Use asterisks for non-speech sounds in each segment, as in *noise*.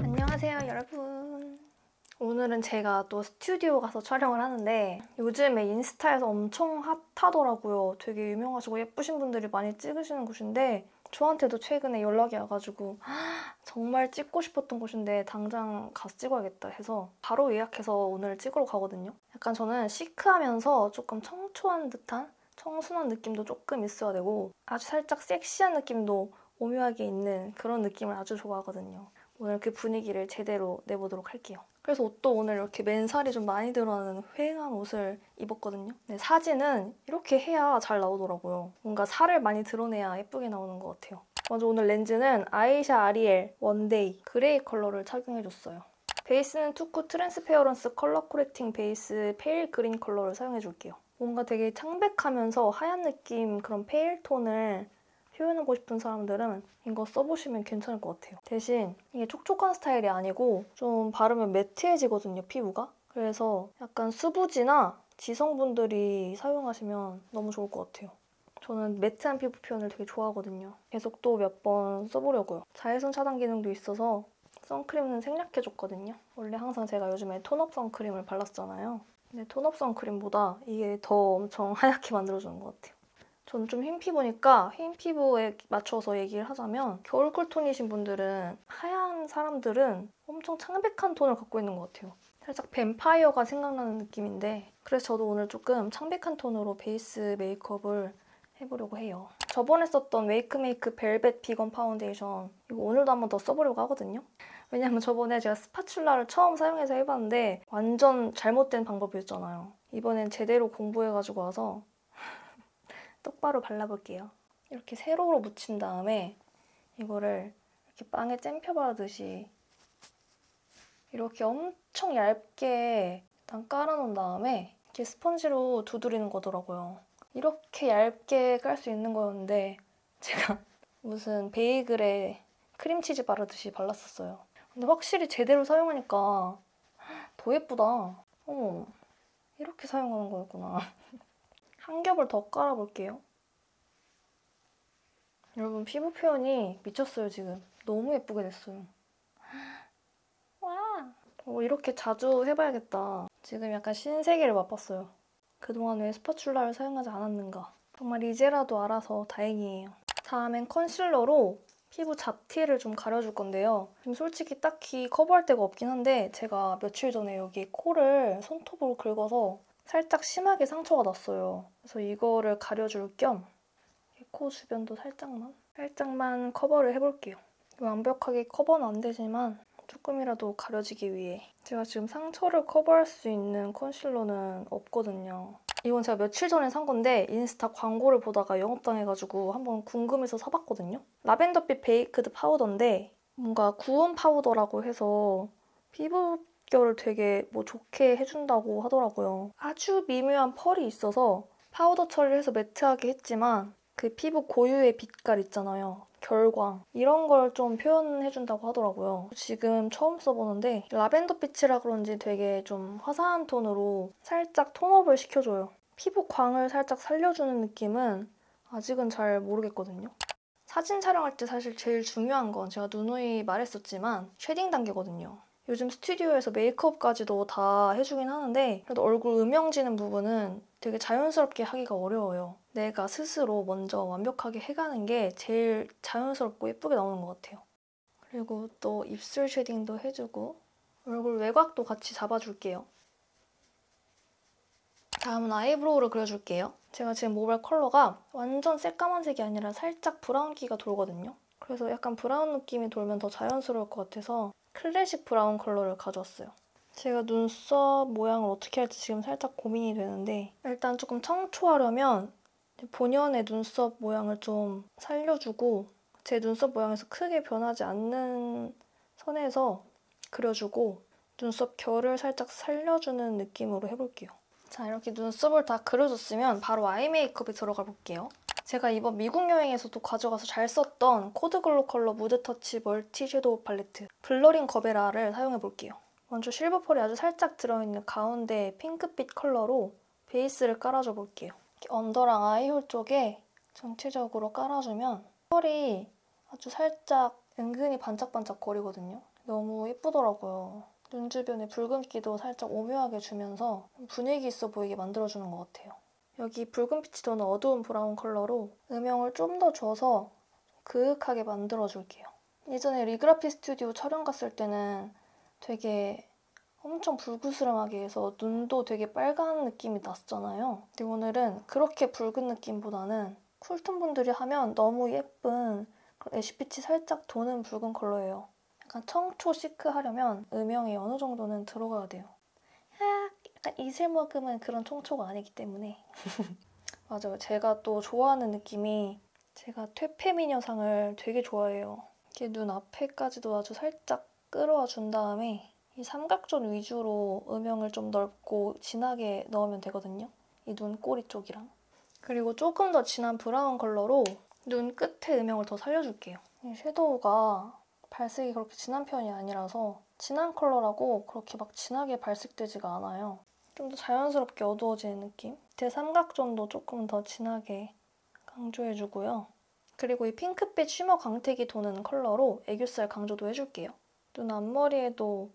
안녕하세요 여러분. 오늘은 제가 또 스튜디오 가서 촬영을 하는데 요즘에 인스타에서 엄청 핫하더라고요. 되게 유명하시고 예쁘신 분들이 많이 찍으시는 곳인데 저한테도 최근에 연락이 와가지고 *gasps* 정말 찍고 싶었던 곳인데 당장 가서 찍어야겠다 해서 바로 예약해서 오늘 찍으러 가거든요. 약간 저는 시크하면서 조금 청초한 듯한 청순한 느낌도 조금 있어야 되고 아주 살짝 섹시한 느낌도 오묘하게 있는 그런 느낌을 아주 좋아하거든요 오늘 그 분위기를 제대로 내보도록 할게요. 그래서 옷도 오늘 이렇게 맨살이 좀 많이 드러나는 휑한 옷을 입었거든요. 근데 사진은 이렇게 해야 잘 나오더라고요. 뭔가 살을 많이 드러내야 예쁘게 나오는 것 같아요. 먼저 오늘 렌즈는 아이샤 아리엘 원데이 그레이 컬러를 착용해줬어요. 베이스는 투쿠 트랜스페어런스 컬러 코렉팅 베이스 페일 그린 컬러를 사용해줄게요. 뭔가 되게 창백하면서 하얀 느낌 그런 페일 톤을 표현하고 싶은 사람들은 이거 써보시면 괜찮을 것 같아요. 대신 이게 촉촉한 스타일이 아니고 좀 바르면 매트해지거든요, 피부가. 그래서 약간 수부지나 지성분들이 사용하시면 너무 좋을 것 같아요. 저는 매트한 피부 표현을 되게 좋아하거든요. 계속 또 몇 번 써보려고요. 자외선 차단 기능도 있어서 선크림은 생략해줬거든요. 원래 항상 제가 요즘에 톤업 선크림을 발랐잖아요. 근데 톤업 선크림보다 이게 더 엄청 *laughs* 하얗게 만들어주는 것 같아요. 저는 좀 흰 피부니까 흰 피부에 맞춰서 얘기를 하자면 겨울 쿨톤이신 분들은 하얀 사람들은 엄청 창백한 톤을 갖고 있는 것 같아요. 살짝 뱀파이어가 생각나는 느낌인데 그래서 저도 오늘 조금 창백한 톤으로 베이스 메이크업을 해보려고 해요. 저번에 썼던 웨이크메이크 벨벳 비건 파운데이션 이거 오늘도 한번 더 써보려고 하거든요. 왜냐면 저번에 제가 스파츌라를 처음 사용해서 해봤는데 완전 잘못된 방법이었잖아요. 이번엔 제대로 공부해가지고 와서 똑바로 발라볼게요. 이렇게 세로로 묻힌 다음에 이거를 이렇게 빵에 잼펴 바르듯이 이렇게 엄청 얇게 일단 깔아놓은 다음에 이렇게 스펀지로 두드리는 거더라고요. 이렇게 얇게 깔 수 있는 거였는데 제가 *laughs* 무슨 베이글에 크림치즈 바르듯이 발랐었어요. 근데 확실히 제대로 사용하니까 더 예쁘다. 어머, 이렇게 사용하는 거였구나. *laughs* 한 겹을 더 깔아볼게요. 여러분 피부 표현이 미쳤어요 지금. 너무 예쁘게 됐어요. *gasps* 와! 어, 이렇게 자주 해봐야겠다. 지금 약간 신세계를 맛봤어요. 그동안 왜 스파츌라를 사용하지 않았는가. 정말 이제라도 알아서 다행이에요. 다음엔 컨실러로 피부 잡티를 좀 가려줄 건데요. 지금 솔직히 딱히 커버할 데가 없긴 한데 제가 며칠 전에 여기 코를 손톱으로 긁어서 살짝 심하게 상처가 났어요. 그래서 이거를 가려줄 겸 코 주변도 살짝만 살짝만 커버를 해볼게요. 완벽하게 커버는 안 되지만 조금이라도 가려지기 위해 제가 지금 상처를 커버할 수 있는 컨실러는 없거든요. 이건 제가 며칠 전에 산 건데 인스타 광고를 보다가 영업당해가지고 한번 궁금해서 사봤거든요. 라벤더빛 베이크드 파우더인데 뭔가 구운 파우더라고 해서 피부 결을 되게 뭐 좋게 해준다고 하더라고요. 아주 미묘한 펄이 있어서 파우더 처리를 해서 매트하게 했지만 그 피부 고유의 빛깔 있잖아요. 결광 이런 걸 좀 표현해준다고 하더라고요. 지금 처음 써보는데 라벤더 빛이라 그런지 되게 좀 화사한 톤으로 살짝 톤업을 시켜줘요. 피부 광을 살짝 살려주는 느낌은 아직은 잘 모르겠거든요. 사진 촬영할 때 사실 제일 중요한 건 제가 누누이 말했었지만 쉐딩 단계거든요. 요즘 스튜디오에서 메이크업까지도 다 해주긴 하는데 그래도 얼굴 음영지는 부분은 되게 자연스럽게 하기가 어려워요. 내가 스스로 먼저 완벽하게 해가는 게 제일 자연스럽고 예쁘게 나오는 것 같아요. 그리고 또 입술 쉐딩도 해주고 얼굴 외곽도 같이 잡아줄게요. 다음은 아이브로우를 그려줄게요. 제가 지금 모발 컬러가 완전 새까만색이 아니라 살짝 브라운기가 돌거든요. 그래서 약간 브라운 느낌이 돌면 더 자연스러울 것 같아서 클래식 브라운 컬러를 가져왔어요. 제가 눈썹 모양을 어떻게 할지 지금 살짝 고민이 되는데 일단 조금 청초하려면 본연의 눈썹 모양을 좀 살려주고 제 눈썹 모양에서 크게 변하지 않는 선에서 그려주고 눈썹 결을 살짝 살려주는 느낌으로 해볼게요. 자 이렇게 눈썹을 다 그려줬으면 바로 아이 메이크업에 들어가 볼게요. 제가 이번 미국 여행에서도 가져가서 잘 썼던 코드글로컬러 무드 터치 멀티 섀도우 팔레트 블러링 거베라를 사용해볼게요. 먼저 실버 펄이 아주 살짝 들어있는 가운데 핑크빛 컬러로 베이스를 깔아줘 볼게요. 언더랑 아이홀 쪽에 전체적으로 깔아주면 펄이 아주 살짝 은근히 반짝반짝 거리거든요. 너무 예쁘더라고요. 눈 주변에 붉은기도 살짝 오묘하게 주면서 분위기 있어 보이게 만들어주는 것 같아요. 여기 붉은 빛이 도는 어두운 브라운 컬러로 음영을 좀 더 줘서 그윽하게 만들어줄게요. 예전에 리그라피 스튜디오 촬영 갔을 때는 되게 엄청 불구스름하게 해서 눈도 되게 빨간 느낌이 났잖아요. 근데 오늘은 그렇게 붉은 느낌보다는 쿨톤 분들이 하면 너무 예쁜 애쉬빛이 살짝 도는 붉은 컬러예요. 약간 청초 시크 하려면 음영이 어느 정도는 들어가야 돼요. 아, 약간 이슬 머금은 그런 청초가 아니기 때문에. *laughs* 맞아요. 제가 또 좋아하는 느낌이 제가 퇴폐미녀상을 되게 좋아해요. 이렇게 눈 앞에까지도 아주 살짝 끌어와 준 다음에 이 삼각존 위주로 음영을 좀 넓고 진하게 넣으면 되거든요. 이 눈꼬리 쪽이랑. 그리고 조금 더 진한 브라운 컬러로 눈 끝에 음영을 더 살려줄게요. 이 섀도우가 발색이 그렇게 진한 편이 아니라서 진한 컬러라고 그렇게 막 진하게 발색되지가 않아요. 좀 더 자연스럽게 어두워지는 느낌? 밑에 삼각존도 조금 더 진하게 강조해주고요. 그리고 이 핑크빛 쉬머 광택이 도는 컬러로 애교살 강조도 해줄게요. 눈 앞머리에도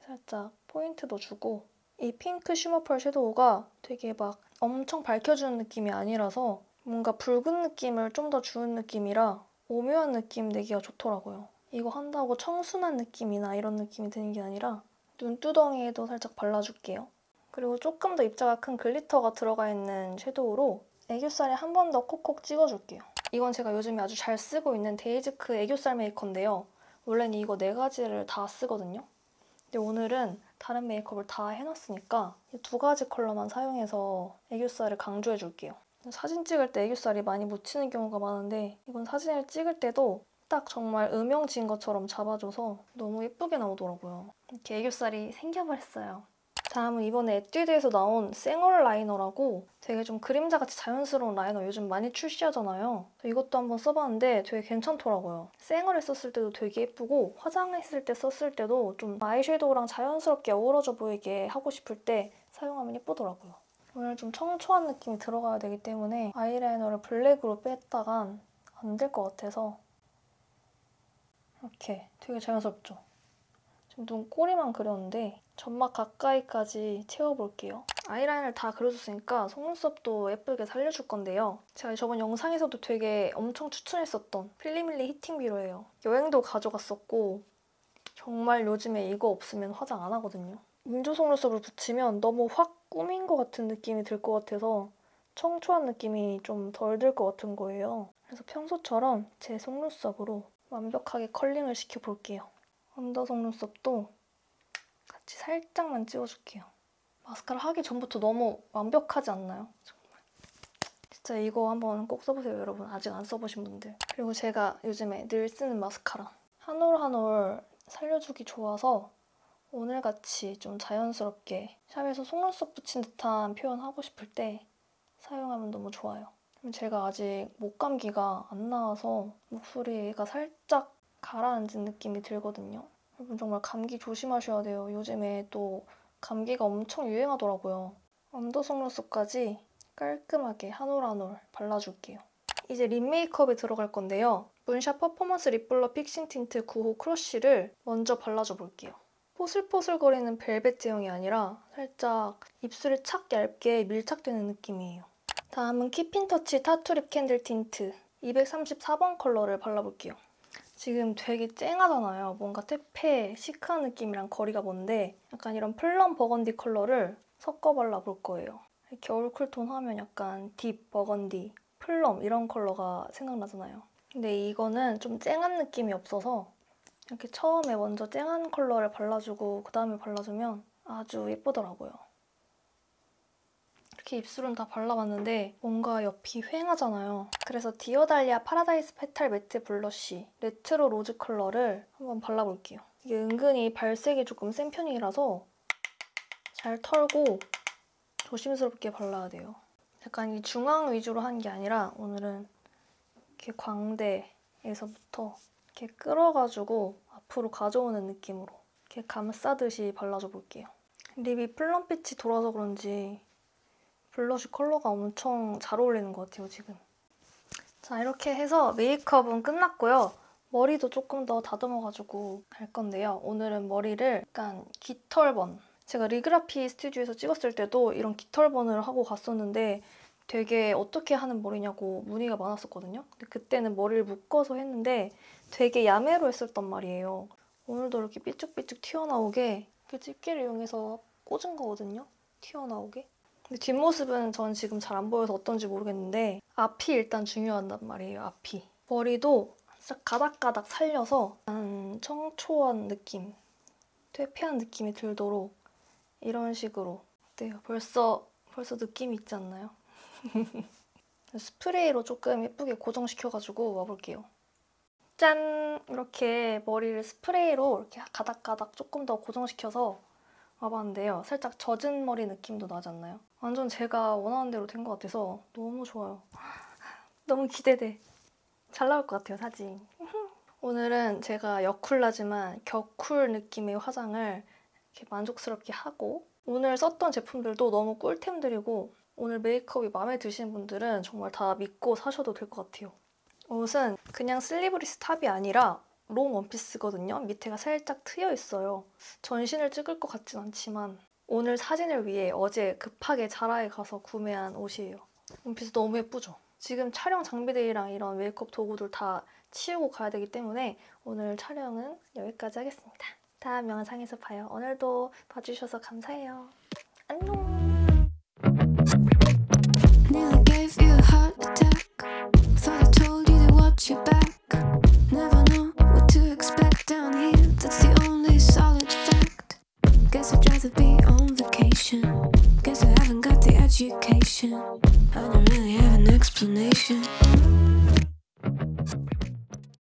살짝 포인트도 주고 이 핑크 쉬머 펄 섀도우가 되게 막 엄청 밝혀주는 느낌이 아니라서 뭔가 붉은 느낌을 좀 더 주는 느낌이라 오묘한 느낌 내기가 좋더라고요. 이거 한다고 청순한 느낌이나 이런 느낌이 드는 게 아니라 눈두덩이에도 살짝 발라줄게요. 그리고 조금 더 입자가 큰 글리터가 들어가 있는 섀도우로 애교살에 한 번 더 콕콕 찍어줄게요. 이건 제가 요즘에 아주 잘 쓰고 있는 데이지크 애교살 메이커인데요. 원래는 이거 네 가지를 다 쓰거든요. 근데 오늘은 다른 메이크업을 다 해놨으니까 이 두 가지 컬러만 사용해서 애교살을 강조해줄게요. 사진 찍을 때 애교살이 많이 묻히는 경우가 많은데 이건 사진을 찍을 때도 딱 정말 음영 진 것처럼 잡아줘서 너무 예쁘게 나오더라고요. 이렇게 애교살이 생겨버렸어요. 다음은 이번에 에뛰드에서 나온 생얼 라이너라고 되게 좀 그림자같이 자연스러운 라이너 요즘 많이 출시하잖아요. 이것도 한번 써봤는데 되게 괜찮더라고요. 생얼에 썼을 때도 되게 예쁘고 화장했을 때 썼을 때도 좀 아이섀도우랑 자연스럽게 어우러져 보이게 하고 싶을 때 사용하면 예쁘더라고요. 오늘 좀 청초한 느낌이 들어가야 되기 때문에 아이라이너를 블랙으로 뺐다간 안 될 것 같아서 이렇게 되게 자연스럽죠? 지금 눈 꼬리만 그렸는데 점막 가까이까지 채워볼게요. 아이라인을 다 그려줬으니까 속눈썹도 예쁘게 살려줄 건데요. 제가 저번 영상에서도 되게 엄청 추천했었던 필리밀리 히팅 비로예요. 여행도 가져갔었고 정말 요즘에 이거 없으면 화장 안 하거든요. 인조 속눈썹을 붙이면 너무 확 꾸민 것 같은 느낌이 들 것 같아서 청초한 느낌이 좀 덜 들 것 같은 거예요. 그래서 평소처럼 제 속눈썹으로 완벽하게 컬링을 시켜볼게요. 언더 속눈썹도 같이 살짝만 찍어줄게요. 마스카라 하기 전부터 너무 완벽하지 않나요? 정말. 진짜 이거 한번 꼭 써보세요, 여러분. 아직 안 써보신 분들. 그리고 제가 요즘에 늘 쓰는 마스카라. 한 올 한 올 살려주기 좋아서 오늘같이 좀 자연스럽게 샵에서 속눈썹 붙인 듯한 표현 하고 싶을 때 사용하면 너무 좋아요. 제가 아직 목감기가 안 나아서 목소리가 살짝 가라앉은 느낌이 들거든요. 여러분 정말 감기 조심하셔야 돼요. 요즘에 또 감기가 엄청 유행하더라고요. 언더 속눈썹까지 깔끔하게 한 올 한 올 발라줄게요. 이제 립 메이크업에 들어갈 건데요. 문샷 퍼포먼스 립블러 픽싱 틴트 9호 크러쉬를 먼저 발라줘 볼게요. 포슬포슬거리는 벨벳 제형이 아니라 살짝 입술에 착 얇게 밀착되는 느낌이에요. 다음은 킵인터치 타투립 캔들 틴트 234번 컬러를 발라볼게요. 지금 되게 쨍하잖아요. 뭔가 퇴폐, 시크한 느낌이랑 거리가 먼데 약간 이런 플럼 버건디 컬러를 섞어 발라볼 거예요. 겨울 쿨톤 하면 약간 딥 버건디, 플럼 이런 컬러가 생각나잖아요. 근데 이거는 좀 쨍한 느낌이 없어서 이렇게 처음에 먼저 쨍한 컬러를 발라주고 그 다음에 발라주면 아주 예쁘더라고요. 이렇게 입술은 다 발라봤는데 뭔가 옆이 휑하잖아요. 그래서 Dear Dahlia Paradise Petal Matte Blush Retro Rose 컬러를 한번 발라볼게요. 이게 은근히 발색이 조금 센 편이라서 잘 털고 조심스럽게 발라야 돼요. 약간 이 중앙 위주로 한 게 아니라 오늘은 이렇게 광대에서부터 이렇게 끌어가지고 앞으로 가져오는 느낌으로 이렇게 감싸듯이 발라줘 볼게요. lip이 플럼빛이 돌아서 그런지 blush 컬러가 엄청 잘 어울리는 것 같아요, 지금. 자, 이렇게 해서 메이크업은 끝났고요. 머리도 조금 더 다듬어가지고 갈 건데요. 오늘은 머리를 약간 깃털번. 제가 리그라피 스튜디오에서 찍었을 때도 이런 깃털번을 하고 갔었는데 되게 어떻게 하는 머리냐고 문의가 많았었거든요. 근데 그때는 머리를 묶어서 했는데 되게 야매로 했었단 말이에요. 오늘도 이렇게 삐쭉삐쭉 튀어나오게 그 집게를 이용해서 꽂은 거거든요. 튀어나오게. 근데 뒷모습은 전 지금 잘 안 보여서 어떤지 모르겠는데 앞이 일단 중요하단 말이에요. 앞이. 머리도 싹 가닥가닥 살려서 약간 청초한 느낌, 퇴폐한 느낌이 들도록 이런 식으로 어때요? 벌써 벌써 느낌이 있지 않나요? *laughs* 스프레이로 조금 예쁘게 고정시켜가지고 와볼게요. 짠! 이렇게 머리를 스프레이로 이렇게 가닥가닥 조금 더 고정시켜서 와봤는데요. 살짝 젖은 머리 느낌도 나지 않나요? 완전 제가 원하는 대로 된 것 같아서 너무 좋아요. *laughs* 너무 기대돼. 잘 나올 것 같아요, 사진. *laughs* 오늘은 제가 여쿨라지만 격쿨 느낌의 화장을 이렇게 만족스럽게 하고 오늘 썼던 제품들도 너무 꿀템들이고 오늘 메이크업이 마음에 드시는 분들은 정말 다 믿고 사셔도 될 것 같아요. 옷은 그냥 sleeveless top이 아니라 long 원피스거든요. 밑에가 살짝 트여 있어요. 전신을 찍을 것 같진 않지만 오늘 사진을 위해 어제 급하게 자라에 가서 구매한 옷이에요. 원피스 너무 예쁘죠? 지금 촬영 장비들이랑 이런 메이크업 도구들 다 치우고 가야 되기 때문에 오늘 촬영은 여기까지 하겠습니다. 다음 영상에서 봐요. 오늘도 봐주셔서 감사해요.